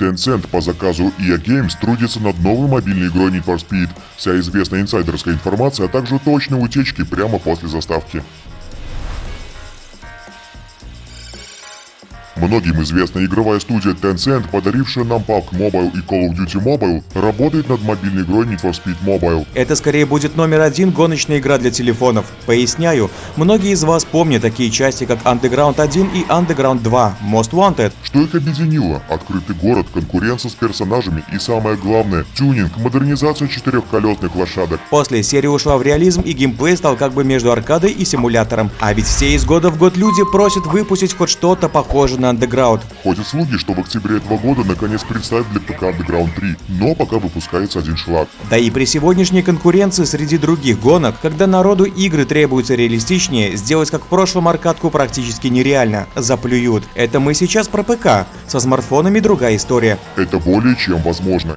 Tencent по заказу EA Games трудится над новой мобильной игрой Need for Speed. Вся известная инсайдерская информация, а также точные утечки прямо после заставки. Многим известная игровая студия Tencent, подарившая нам PUBG Mobile и Call of Duty Mobile, работает над мобильной игрой Need for Speed Mobile. Это скорее будет номер один гоночная игра для телефонов. Поясняю, многие из вас помнят такие части, как Underground 1 и Underground 2, Most Wanted. Что их объединило? Открытый город, конкуренция с персонажами и самое главное, тюнинг, модернизация четырехколесных лошадок. После серия ушла в реализм и геймплей стал как бы между аркадой и симулятором. А ведь все из года в год люди просят выпустить хоть что-то похожее на Underground. Ходят слухи, что в октябре этого года наконец представят для ПК Underground 3, но пока выпускается один шлак. Да и при сегодняшней конкуренции среди других гонок, когда народу игры требуются реалистичнее, сделать как в прошлом аркадку практически нереально. Заплюют. Это мы сейчас про ПК. Со смартфонами другая история. Это более чем возможно.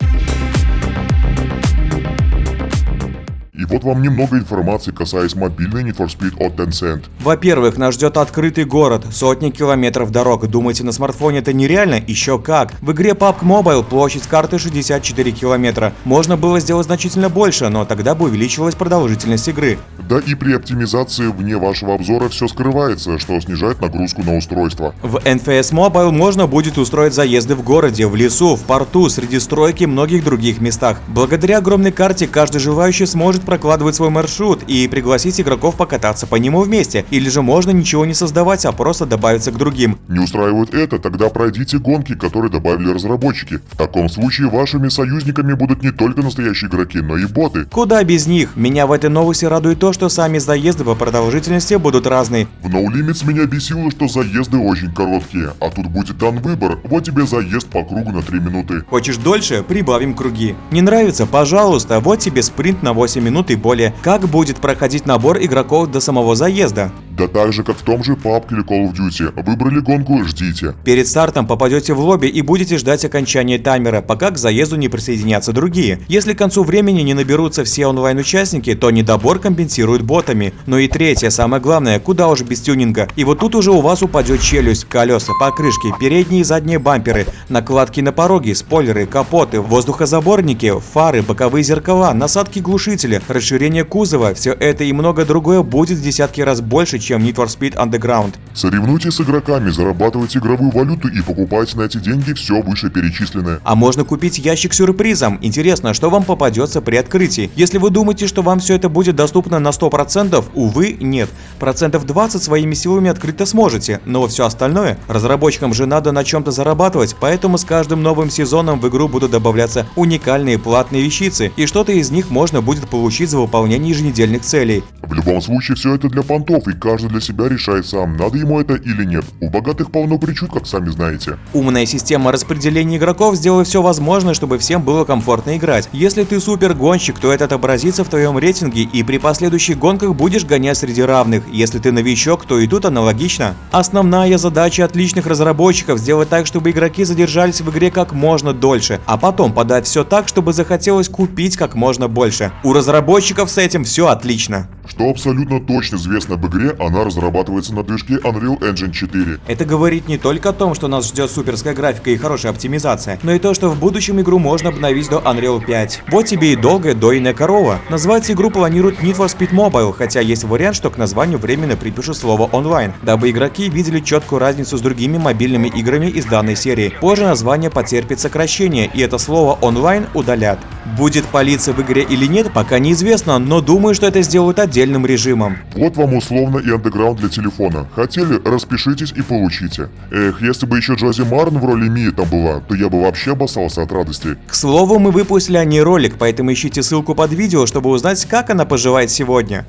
И вот вам немного информации, касаясь мобильной Need for Speed от Tencent. Во-первых, нас ждет открытый город, сотни километров дорог. Думаете, на смартфоне это нереально? Еще как. В игре PUBG Mobile площадь карты 64 километра. Можно было сделать значительно больше, но тогда бы увеличилась продолжительность игры. Да и при оптимизации вне вашего обзора все скрывается, что снижает нагрузку на устройство. В NFS Mobile можно будет устроить заезды в городе, в лесу, в порту, среди стройки и многих других местах. Благодаря огромной карте каждый желающий сможет прокладывать свой маршрут и пригласить игроков покататься по нему вместе. Или же можно ничего не создавать, а просто добавиться к другим. Не устраивает это? Тогда пройдите гонки, которые добавили разработчики. В таком случае вашими союзниками будут не только настоящие игроки, но и боты. Куда без них? Меня в этой новости радует то, что сами заезды по продолжительности будут разные. В No Limits меня бесило, что заезды очень короткие, а тут будет дан выбор, вот тебе заезд по кругу на 3 минуты. Хочешь дольше? Прибавим круги. Не нравится? Пожалуйста, вот тебе спринт на 8 минут минут и более. Как будет проходить набор игроков до самого заезда? Да так же, как в том же PUBG или Call of Duty. Выбрали гонку, ждите. Перед стартом попадете в лобби и будете ждать окончания таймера, пока к заезду не присоединятся другие. Если к концу времени не наберутся все онлайн-участники, то недобор компенсируют ботами. Ну и третье, самое главное, куда уж без тюнинга. И вот тут уже у вас упадет челюсть, колеса, покрышки, передние и задние бамперы, накладки на пороги, спойлеры, капоты, воздухозаборники, фары, боковые зеркала, насадки глушителя, расширение кузова. Все это и много другое будет в десятки раз больше, чем Need for Speed Underground. Соревнуйтесь с игроками, зарабатывайте игровую валюту и покупайте на эти деньги все вышеперечисленное. А можно купить ящик сюрпризом. Интересно, что вам попадется при открытии. Если вы думаете, что вам все это будет доступно на 100%, увы, нет. Процентов 20 своими силами открыто сможете, но все остальное разработчикам же надо на чем-то зарабатывать, поэтому с каждым новым сезоном в игру будут добавляться уникальные платные вещицы, и что-то из них можно будет получить за выполнение еженедельных целей. В любом случае, все это для понтов, и каждый для себя решает сам, надо ему это или нет. У богатых полно причуд, как сами знаете. Умная система распределения игроков сделает все возможное, чтобы всем было комфортно играть. Если ты супер гонщик, то это отобразится в твоем рейтинге, и при последующих гонках будешь гонять среди равных. Если ты новичок, то и тут аналогично. Основная задача отличных разработчиков сделать так, чтобы игроки задержались в игре как можно дольше, а потом подать все так, чтобы захотелось купить как можно больше. У разработчиков с этим все отлично. Что абсолютно точно известно об игре, она разрабатывается на движке Unreal Engine 4. Это говорит не только о том, что нас ждет суперская графика и хорошая оптимизация, но и то, что в будущем игру можно обновить до Unreal 5. Вот тебе и долгая дойная корова. Назвать игру планируют Need for Speed Mobile, хотя есть вариант, что к названию временно припишут слово онлайн, дабы игроки видели четкую разницу с другими мобильными играми из данной серии. Позже название потерпит сокращение, и это слово онлайн удалят. Будет палиться в игре или нет, пока неизвестно, но думаю, что это сделают отдельным режимом. Вот вам условно и андеграунд для телефона. Хотели, распишитесь и получите. Эх, если бы еще Джози Марн в роли Мии там была, то я бы вообще обоссался от радости. К слову, мы выпустили о ней ролик, поэтому ищите ссылку под видео, чтобы узнать, как она поживает сегодня.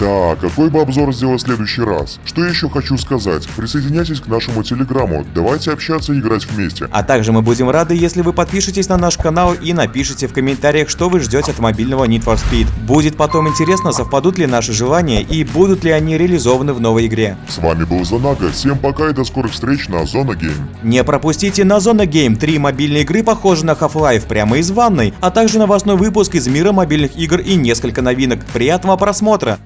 Так, какой бы обзор сделать в следующий раз? Что еще хочу сказать? Присоединяйтесь к нашему телеграмму, давайте общаться и играть вместе. А также мы будем рады, если вы подпишетесь на наш канал и напишите в комментариях, что вы ждете от мобильного Need for Speed. Будет потом интересно, совпадут ли наши желания и будут ли они реализованы в новой игре. С вами был Занага, всем пока и до скорых встреч на Зона Гейм. Не пропустите на Зона Гейм три мобильные игры, похожие на Half-Life прямо из ванной, а также новостной выпуск из мира мобильных игр и несколько новинок. Приятного просмотра!